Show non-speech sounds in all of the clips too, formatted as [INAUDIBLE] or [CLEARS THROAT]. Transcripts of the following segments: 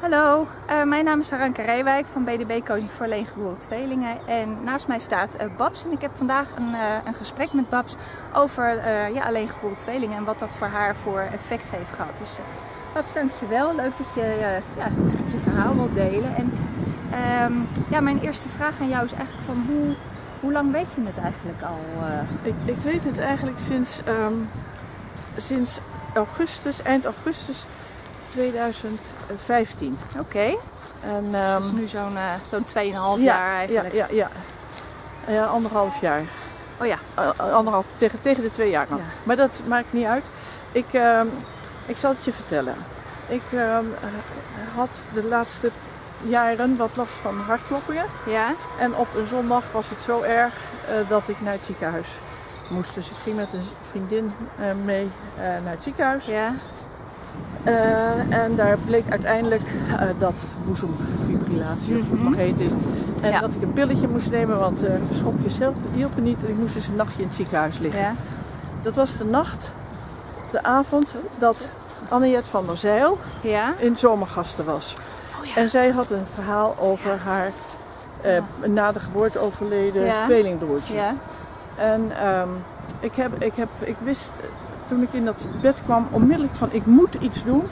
Hallo, uh, mijn naam is Saranke Rijwijk van BDB Coaching voor Alleengeboren Tweelingen. En naast mij staat uh, Babs en ik heb vandaag een, uh, een gesprek met Babs over ja, alleengeboren tweelingen en wat dat voor haar voor effect heeft gehad. Dus Babs, dankjewel. Leuk dat je ja, je verhaal wilt delen. En um, ja, mijn eerste vraag aan jou is eigenlijk van hoe, hoe lang weet je het eigenlijk al? Ik, ik, weet het eigenlijk sinds, um, sinds augustus, eind augustus 2015. Oké. Okay. En um, dus nu zo'n uh, zo'n 2,5 ja, jaar eigenlijk. Ja, ja, ja. Ja, anderhalf jaar. Oh ja. Uh, anderhalf, tegen, tegen de twee jaar. Ja. Maar dat maakt niet uit. Ik, uh, ik zal het je vertellen. Ik ehm, had de laatste jaren wat last van hartkloppingen. Ja. En op een zondag was het zo erg uh, dat ik naar het ziekenhuis moest. Dus ik ging met een vriendin mee naar het ziekenhuis. Ja. Uh, en daar bleek uiteindelijk uh, dat het boezemfibrillatie mm -hmm. is. En ja. dat ik een pilletje moest nemen, want uh, de schokjes hielpen niet. En ik moest dus een nachtje in het ziekenhuis liggen. Ja. Dat was de nacht, de avond, dat Anniette van der Zeil ja. in zomergasten was. Oh, en zij had een verhaal over haar na de geboorte overleden tweelingbroertje. En um, ik, heb, ik, heb, ik wist toen ik in dat bed kwam, onmiddellijk van ik moet iets doen.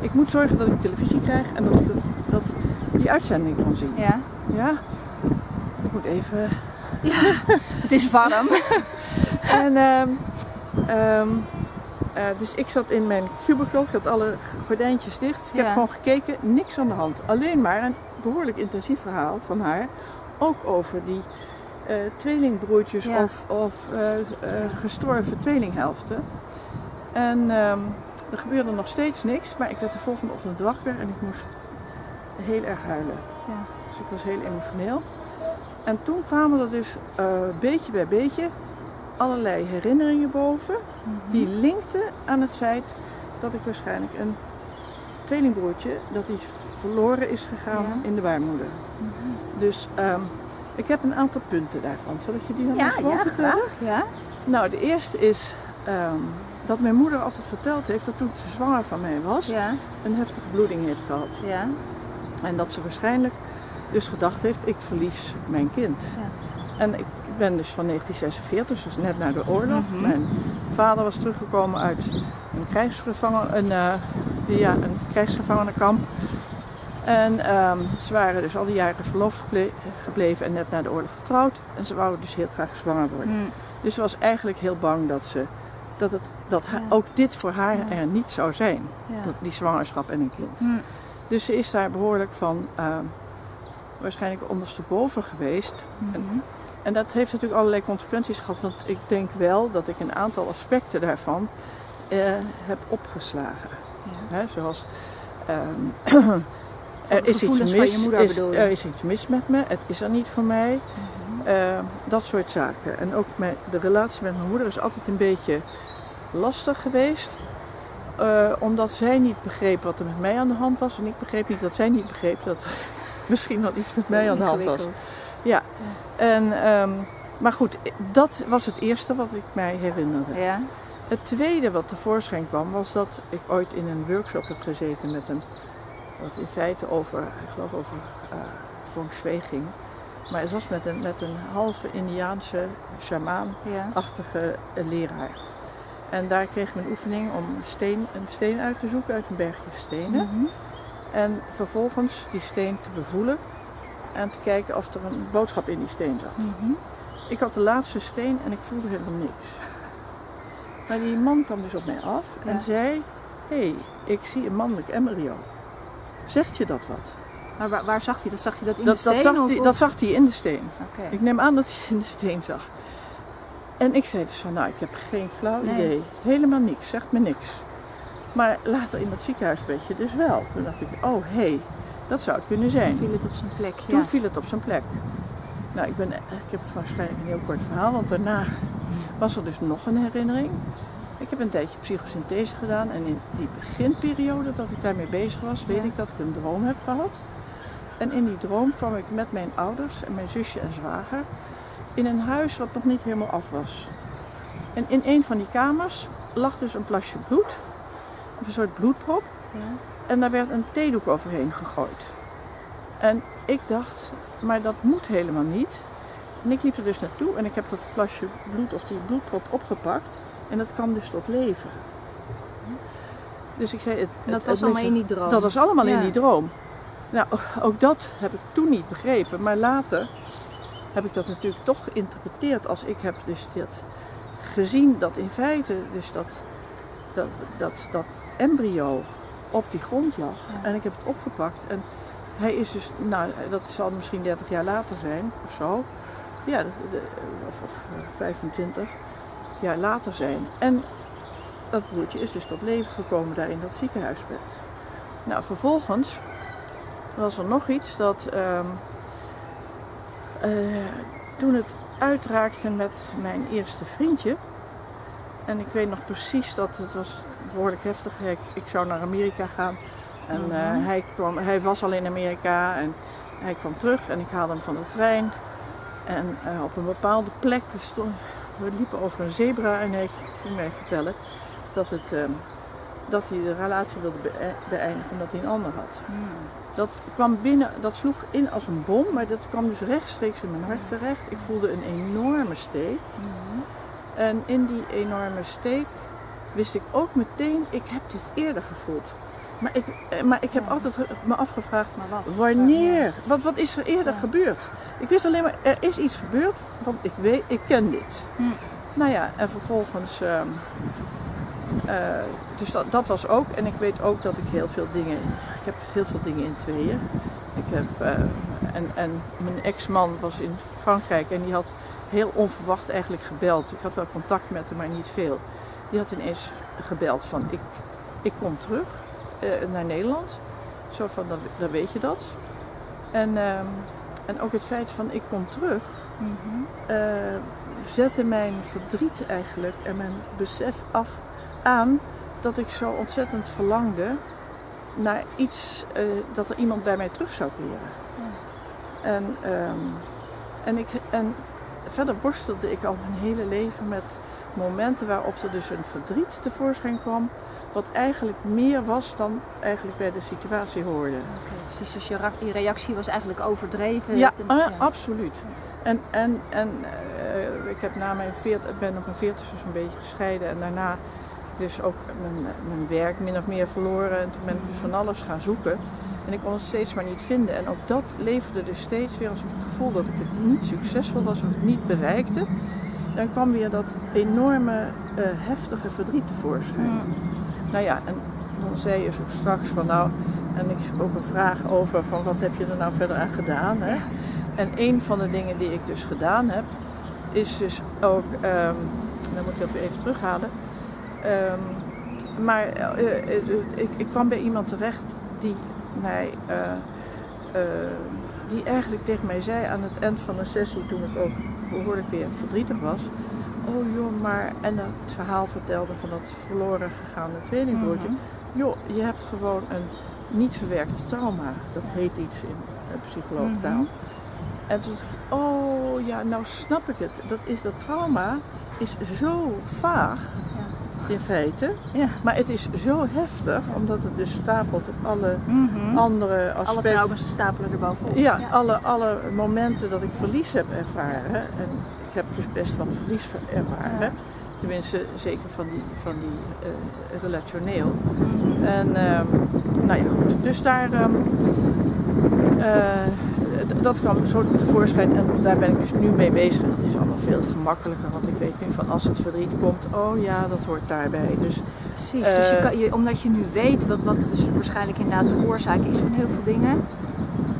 Ik moet zorgen dat ik televisie krijg en dat ik dat, dat die uitzending kan zien. Ja. Ja. Ik moet even... Ja, het is warm. [LAUGHS] en um, um, uh, dus ik zat in mijn cubicle, ik had alle gordijntjes dicht. Ik ja. heb gewoon gekeken, niks aan de hand. Alleen maar een behoorlijk intensief verhaal van haar. Ook over die uh, tweelingbroertjes ja. of, of uh, gestorven tweelinghelften. En um, er gebeurde nog steeds niks, maar ik werd de volgende ochtend wakker en ik moest heel erg huilen. Ja. Dus ik was heel emotioneel. En toen kwamen er dus uh, beetje bij beetje allerlei herinneringen boven, mm -hmm. die linkten aan het feit dat ik waarschijnlijk een tweelingbroertje, dat hij verloren is gegaan ja. in de baarmoeder. Mm -hmm. Dus um, ik heb een aantal punten daarvan. Zal ik je die dan ja, even ja, vertellen? Graag, ja. Nou, de eerste is um, dat mijn moeder altijd verteld heeft dat toen ze zwanger van mij was, ja. een heftige bloeding heeft gehad. Ja. En dat ze waarschijnlijk dus gedacht heeft, ik verlies mijn kind. Ja. En ik ben dus van 1946, dus net na de oorlog. Mhm. Mijn vader was teruggekomen uit een, krijgsgevangen, een, uh, ja, een krijgsgevangenenkamp. En um, ze waren dus al die jaren verloofd geble gebleven en net na de oorlog getrouwd. En ze wouden dus heel graag zwanger worden. Mm. Dus ze was eigenlijk heel bang dat, ze, dat, het, dat ja. ook dit voor haar Ja. er niet zou zijn. Dat, die zwangerschap en een kind. Mm. Dus ze is daar behoorlijk van uh, waarschijnlijk ondersteboven geweest. Mhm. En, en dat heeft natuurlijk allerlei consequenties gehad. Want ik denk wel dat ik een aantal aspecten daarvan uh, heb opgeslagen. Hè, zoals um, [CLEARS THROAT] Van er, is iets mis, is, er is iets mis met me, het is er niet voor mij. Uh, dat soort zaken. En ook mijn, de relatie met mijn moeder is altijd een beetje lastig geweest. Uh, omdat zij niet begreep wat er met mij aan de hand was. En ik begreep niet dat zij niet begreep dat er [LAUGHS] misschien wel iets met mij aan de hand was. Ja. En, um, maar goed, dat was het eerste wat ik mij herinnerde. Ja. Het tweede wat tevoorschijn kwam was dat ik ooit in een workshop heb gezeten met een, wat in feite over, ik geloof over uh, ging. Maar het was met een, met een halve Indiaanse shamaan-achtige ja. leraar. En daar kreeg ik een oefening om steen, een steen uit te zoeken uit een bergje stenen. Mm -hmm. En vervolgens die steen te bevoelen en te kijken of er een boodschap in die steen zat. Mm -hmm. Ik had de laatste steen en ik voelde helemaal niks. Maar die man kwam dus op mij af ja. en zei: Hé, hey, ik zie een mannelijk embryo. Zegt je dat wat? Maar waar, waar, zag hij dat? Zag hij dat in dat, de steen? Dat zag, of, hij, dat zag hij in de steen. Okay. Ik neem aan dat hij het in de steen zag. En ik zei dus van, nou, ik heb geen flauw Nee. idee. Helemaal niks, zegt me niks. Maar later in dat ziekenhuisbedje dus wel. Toen dacht ik, oh hé, hey, dat zou het kunnen zijn. Toen viel het op zijn plek. Toen ja. viel het op zijn plek. Nou, ik, ben, ik heb waarschijnlijk een heel kort verhaal, want daarna was er dus nog een herinnering. Ik heb een tijdje psychosynthese gedaan en in die beginperiode dat ik daarmee bezig was, weet Ja. ik dat ik een droom heb gehad. En in die droom kwam ik met mijn ouders en mijn zusje en zwager in een huis wat nog niet helemaal af was. En in een van die kamers lag dus een plasje bloed, of een soort bloedprop. Ja. en daar werd een theedoek overheen gegooid. En ik dacht, maar dat moet helemaal niet. En ik liep er dus naartoe en ik heb dat plasje bloed of die bloedprop opgepakt. En dat kwam dus tot leven. Dus ik zei, het, dat het- was het allemaal in die droom. Dat was allemaal in die droom. Nou, ook dat heb ik toen niet begrepen. Maar later heb ik dat natuurlijk toch geïnterpreteerd als ik heb dus dit gezien dat in feite dus dat, dat, dat, dat embryo op die grond lag. En ik heb het opgepakt en hij is dus, nou dat zal misschien 30 jaar later zijn of zo. Ja, of, of 25 jaar later zijn. En dat broertje is dus tot leven gekomen daar in dat ziekenhuisbed. Nou, vervolgens was er nog iets dat ehm, eh, toen het uitraakte met mijn eerste vriendje. En ik weet nog precies dat het was behoorlijk heftig. Ik, ik zou naar Amerika gaan. En eh, Mhm. hij, kwam, hij was al in Amerika en hij kwam terug en ik haalde hem van de trein. En eh, op een bepaalde plek, we, stonden, we liepen over een zebra en hij ging mij vertellen dat, het, ehm, dat hij de relatie wilde be- beëindigen omdat hij een ander had. Hmm. Dat kwam binnen, dat sloeg in als een bom, maar dat kwam dus rechtstreeks in mijn hart terecht. Ik voelde een enorme steek. Mhm. En in die enorme steek wist ik ook meteen, ik heb dit eerder gevoeld. Maar ik, eh, maar ik heb Ja. altijd me afgevraagd, Maar wat? wanneer? Wat, wat is er eerder Ja. gebeurd? Ik wist alleen maar, er is iets gebeurd, want ik weet, ik ken dit. Hmm. Nou ja, en vervolgens, ehm, eh, dus dat, dat was ook. En ik weet ook dat ik heel veel dingen, ik heb heel veel dingen in tweeën. Ik heb, eh, en, en mijn ex-man was in Frankrijk en die had heel onverwacht eigenlijk gebeld. Ik had wel contact met hem, maar niet veel. Die had ineens gebeld van ik, ik kom terug eh, naar Nederland. Zo van, dan, dan weet je dat. En, ehm, en ook het feit van ik kom terug Mhm. eh, zette mijn verdriet eigenlijk en mijn besef af aan dat ik zo ontzettend verlangde naar iets eh, dat er iemand bij mij terug zou keren. En, ehm, en, ik, en verder worstelde ik al mijn hele leven met momenten waarop er dus een verdriet tevoorschijn kwam, wat eigenlijk meer was dan eigenlijk bij de situatie hoorde. Precies. Dus je, reactie was eigenlijk overdreven. Ja, ten- eh, absoluut. En, en, en eh, ik heb na mijn veert, ben op mijn veertig dus een beetje gescheiden en daarna dus ook mijn, mijn werk min of meer verloren. En toen ben ik dus van alles gaan zoeken. En ik kon het steeds maar niet vinden. En ook dat leverde dus steeds weer als ik het gevoel dat ik het niet succesvol was of het niet bereikte. Dan kwam weer dat enorme eh, heftige verdriet tevoorschijn. Nou ja, en dan zei je zo straks van nou, en ik heb ook een vraag over van wat heb je er nou verder aan gedaan. Hè? En een van de dingen die ik dus gedaan heb, is dus ook, ehm, dan moet ik dat weer even terughalen. Ehm, maar eh, eh, eh, ik, ik kwam bij iemand terecht die mij, die eigenlijk tegen mij zei aan het eind van een sessie, toen ik ook behoorlijk weer verdrietig was. Oh joh, maar, en dat het verhaal vertelde van dat verloren gegaane tweelingbroertje. Joh, je hebt gewoon een niet verwerkt trauma. Dat heet iets in psycholoogtaal. Mhm. En toen dacht ik, oh ja, nou snap ik het. Dat, is, dat trauma is zo vaag in feite. Ja. Maar het is zo heftig, omdat het dus stapelt op alle Mhm. andere Alle aspecten. trauma's stapelen er bovenop. Ja, Alle, alle momenten dat ik verlies heb ervaren. En ik heb dus best wat verlies ver- ervaren. Ja. Tenminste, zeker van die, van die eh, relationeel. Mhm. En ehm, nou ja, goed. Dus daar, d- dat kwam zo tevoorschijn en daar ben ik dus nu mee bezig. En dat is allemaal veel gemakkelijker, want ik weet nu van als het verdriet komt, oh ja, dat hoort daarbij. Dus Precies, dus je Eh, kan, je, omdat je nu weet wat, wat dus waarschijnlijk inderdaad de oorzaak is van heel veel dingen,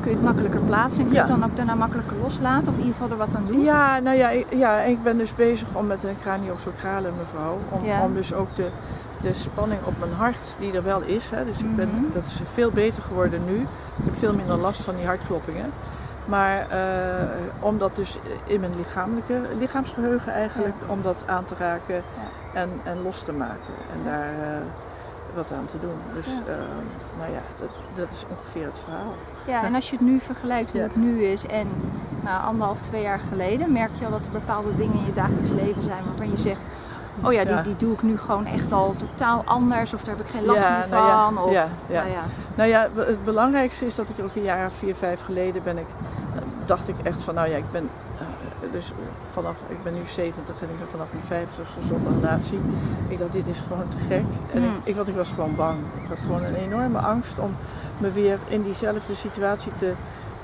kun je het makkelijker plaatsen en kun je Ja. het dan ook daarna makkelijker loslaten of in ieder geval er wat aan doen. ja, nou ja, ik, ja, ik ben dus bezig om met een craniosacrale mevrouw, om, Ja. om dus ook de, de spanning op mijn hart, die er wel is, hè, dus ik ben, Mhm. dat is veel beter geworden nu. Ik heb veel minder last van die hartkloppingen. Maar eh, om dat dus in mijn lichamelijke, lichaamsgeheugen eigenlijk, om dat aan te raken en, en los te maken. En daar eh, wat aan te doen. Dus Ja. eh, nou ja, dat, dat is ongeveer het verhaal. Ja, en als je het nu vergelijkt hoe het nu is en nou, anderhalf, twee jaar geleden, merk je al dat er bepaalde dingen in je dagelijks leven zijn waarvan je zegt, oh ja, die, die doe ik nu gewoon echt al totaal anders of daar heb ik geen last Ja, meer nou ja, van. of, ja, ja. Nou ja. Nou ja, het belangrijkste is dat ik ook een jaar of vier, vijf geleden ben ik, dacht ik echt van, nou ja, ik ben, eh, dus vanaf, ik ben nu 70 en ik ben vanaf mijn 50ste zonder relatie. Ik dacht, dit is gewoon te gek. En ik, Hmm. ik, want ik was gewoon bang. Ik had gewoon een enorme angst om me weer in diezelfde situatie te,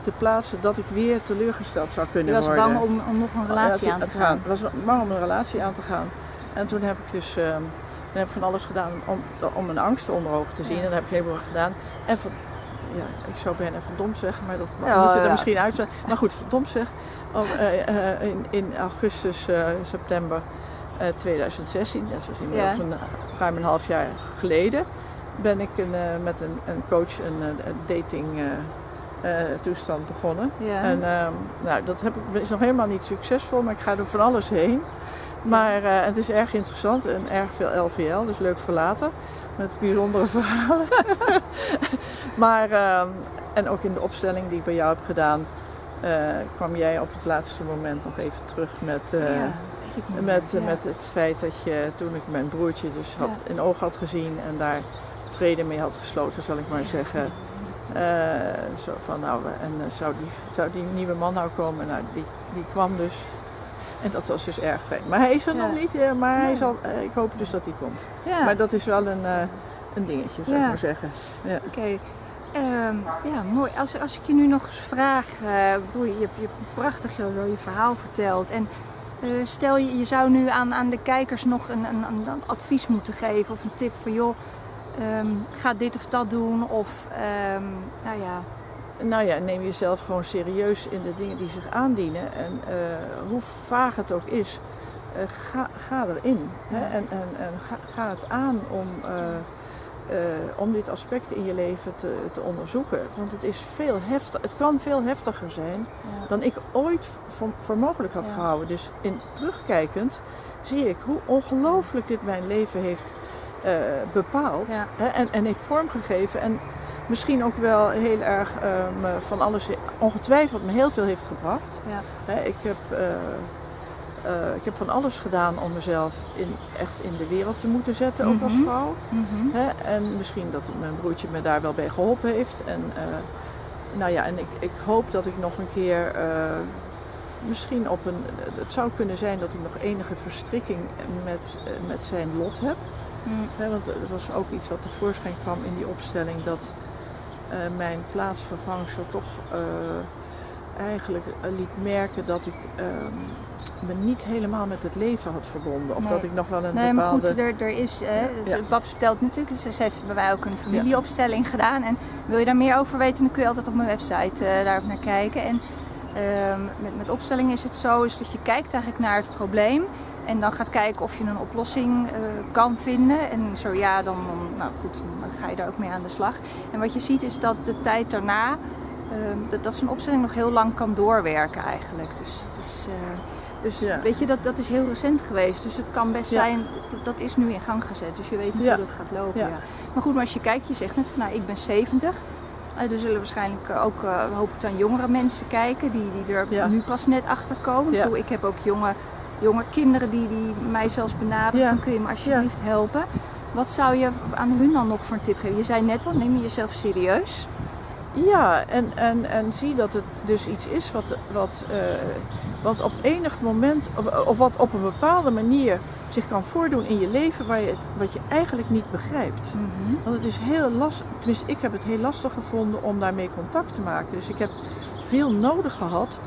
te plaatsen dat ik weer teleurgesteld zou Je kunnen was worden. bang om, om nog een relatie aan te gaan. Ik was bang om een relatie aan te gaan. En toen heb ik dus toen heb ik van alles gedaan om, om mijn angsten onder ogen te zien. Ja. En dat heb ik heel veel gedaan. En van, ja, ik zou bijna verdomd zeggen, maar dat Ja, moet je er ja. misschien uitzetten. Maar goed, verdomd zeg. Om, eh, eh, in, in augustus, eh, september eh, 2016, dat is dus inmiddels Ja. een, ruim een half jaar geleden, ben ik een, met een, een coach een, dating toestand begonnen. Ja. En ehm, nou, dat heb ik, is nog helemaal niet succesvol, maar ik ga door van alles heen. Maar eh, het is erg interessant en erg veel LVL, dus leuk voor later. Met bijzondere [LAUGHS] verhalen. [LAUGHS] maar, ehm, en ook in de opstelling die ik bij jou heb gedaan, eh, kwam jij op het laatste moment nog even terug met, eh, ja, met, Ja. met het feit dat je toen ik mijn broertje dus had, in oog had gezien en daar vrede mee had gesloten, zal ik maar zeggen. Zo van nou, en zou, die, zou die nieuwe man nou komen? Nou, die, die kwam dus. En dat was dus erg fijn. Maar hij is er Ja. nog niet, eh, maar hij zal, eh, ik hoop dus dat hij komt. Maar dat is wel een, eh, een dingetje, zou ik maar zeggen. Ja. Oké. Ehm, ja, mooi. Als, als ik je nu nog eens vraag, ik bedoel, je hebt je prachtig je, je verhaal verteld. En stel je, je zou nu aan, aan de kijkers nog een, een, een, een advies moeten geven of een tip van joh, ehm, ga dit of dat doen. Of ehm, nou ja, Nou ja, neem jezelf gewoon serieus in de dingen die zich aandienen. En eh, hoe vaag het ook is, eh, ga, ga erin. Hè? En, en, en ga, ga het aan om, eh, om dit aspect in je leven te, te onderzoeken. Want het, is veel heftig, het kan veel heftiger zijn ja. dan ik ooit voor, voor mogelijk had Ja. gehouden. Dus in terugkijkend zie ik hoe ongelooflijk dit mijn leven heeft bepaald hè, en, en heeft vormgegeven. En misschien ook wel heel erg eh, van alles, ongetwijfeld me heel veel heeft gebracht. Ja. Ik, heb, eh, eh, ik heb van alles gedaan om mezelf in, echt in de wereld te moeten zetten, ook als Mhm. vrouw. Mhm. En misschien dat mijn broertje me daar wel bij geholpen heeft. En, nou ja, en ik, ik hoop dat ik nog een keer, misschien op een, het zou kunnen zijn dat ik nog enige verstrikking met, met zijn lot heb. Mm. Want er was ook iets wat tevoorschijn kwam in die opstelling dat eh, mijn plaatsvervangster toch eh, eigenlijk eh, liet merken dat ik ehm, me niet helemaal met het leven had verbonden. Of Nee. dat ik nog wel een Nee, maar bepaalde... goed, er, er is, eh, Ja. Babs vertelt natuurlijk, dus ze heeft bij mij ook een familieopstelling gedaan. En wil je daar meer over weten, dan kun je altijd op mijn website eh daarop naar kijken. En ehm, met, met opstelling is het zo, is dat je kijkt eigenlijk naar het probleem. En dan gaat kijken of je een oplossing eh, kan vinden. En zo ja, dan, nou goed, dan ga je daar ook mee aan de slag. En wat je ziet is dat de tijd daarna, ehm, dat, dat zo'n opstelling nog heel lang kan doorwerken eigenlijk. Dus dat is... eh, dus Ja. weet je, dat, dat is heel recent geweest. Dus het kan best Ja. zijn, dat, dat is nu in gang gezet. Dus je weet niet Ja. hoe dat gaat lopen. Maar goed, maar als je kijkt, je zegt net van nou, ik ben 70. Eh, er zullen waarschijnlijk ook, eh, hoop ik dan jongere mensen kijken die, die er Ja. nu pas net achter komen. Ja. Ik, bedoel, ik heb ook jonge, jonge kinderen die, die mij zelfs benaderen Ja. van kun je me alsjeblieft helpen. Wat zou je aan hun dan nog voor een tip geven? Je zei net al, neem je jezelf serieus. Ja, en, en, en zie dat het dus iets is wat, wat, eh, wat op enig moment, of, of wat op een bepaalde manier zich kan voordoen in je leven waar je wat je eigenlijk niet begrijpt. Want het is heel lastig, tenminste ik heb het heel lastig gevonden om daarmee contact te maken. Dus ik heb veel nodig gehad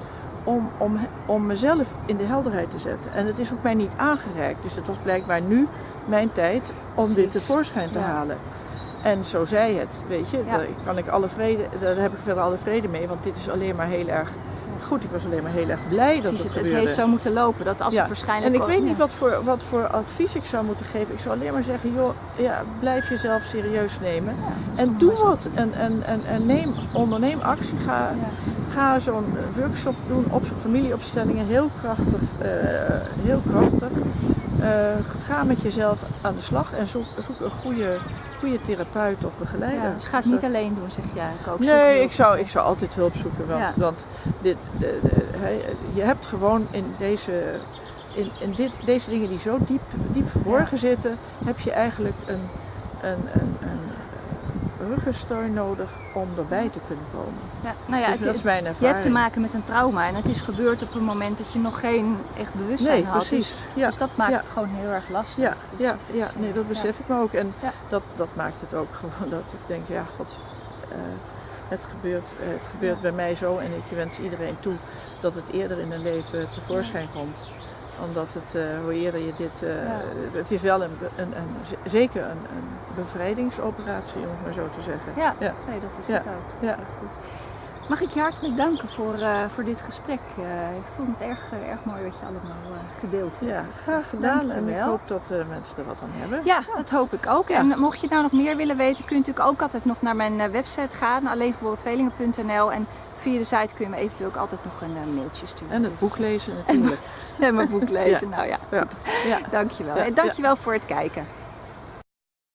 om, om, om mezelf in de helderheid te zetten. En het is ook mij niet aangereikt. Dus het was blijkbaar nu mijn tijd om dit Precies. tevoorschijn te Ja. halen. En zo zei het, weet je. Ja. Daar kan ik alle vrede, daar heb ik verder alle vrede mee, want dit is alleen maar heel erg goed. Ik was alleen maar heel erg blij dat het het, het gebeurde. heeft zo moeten lopen. Dat als Ja. het waarschijnlijk En ik weet niet wat voor, wat voor advies ik zou moeten geven. Ik zou alleen maar zeggen, joh, ja, blijf jezelf serieus nemen. Ja, En doe wat. En, en, en, en neem, onderneem actie. Ga, ga zo'n workshop doen op familieopstellingen. Heel krachtig. eh, heel krachtig. Eh, ga met jezelf aan de slag en zoek, zoek een goede, goede therapeut of begeleider. Ja, dus ga het niet alleen doen, zeg jij ook. Nee, ik zou, ik zou altijd hulp zoeken. Want, Ja. want dit, de, de- hij- je hebt gewoon in deze in, in dit, deze dingen die zo diep, diep verborgen zitten, heb je eigenlijk een, een, een, een ruggensteun nodig om erbij te kunnen komen. Ja, nou ja, Dus het dat is mijn Je hebt te maken met een trauma en het is gebeurd op een moment dat je nog geen echt bewustzijn Nee, had. precies. Dus, Ja, dus dat maakt ja. het gewoon heel erg lastig. Ja, Dus ja, is, ja, eh, nee, dat besef ik me ook. En dat, dat maakt het ook [LAUGHS] gewoon dat ik denk, ja, god, eh, het gebeurt, eh, het gebeurt bij mij zo. En ik wens iedereen toe dat het eerder in hun leven tevoorschijn komt. Omdat het, eh, hoe eerder je dit, eh, Ja. het is wel een, een, een, zeker een, een bevrijdingsoperatie, om het maar zo te zeggen. Ja, Ja. Nee, dat is het ook. Dat is goed. Mag ik je hartelijk danken voor, eh, voor dit gesprek. Ik vond het erg, erg mooi wat je allemaal gedeeld hebt. Ja, graag gedaan. En ik hoop dat mensen er wat aan hebben. Ja, dat hoop ik ook. Ja. En mocht je nou nog meer willen weten, kun je natuurlijk ook altijd nog naar mijn website gaan, alleengeboorentweelingen.nl. En via de site kun je me eventueel ook altijd nog een eh, mailtje sturen. En het Dus, boek lezen [LAUGHS] natuurlijk. En mijn boek lezen. Nou ja, Ja. Ja. dankjewel. En dankjewel voor het kijken.